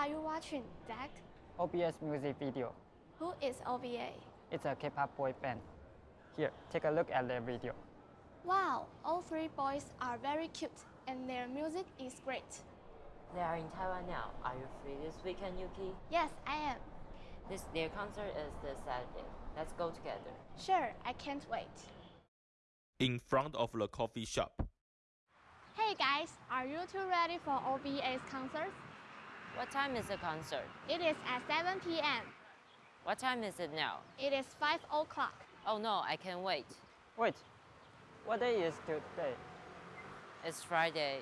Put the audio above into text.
are you watching, Zach? OBS music video. Who is OVA? It's a K-pop boy band. Here, take a look at their video. Wow, all three boys are very cute and their music is great. They are in Taiwan now. Are you free this weekend, Yuki? Yes, I am. This their concert is this Saturday. Let's go together. Sure, I can't wait. in front of the coffee shop. Hey guys, are you two ready for OVA's concert? What time is the concert? It is at 7 p.m. What time is it now? It is 5 o'clock. Oh no, I can't wait. Wait, what day is today? It's Friday.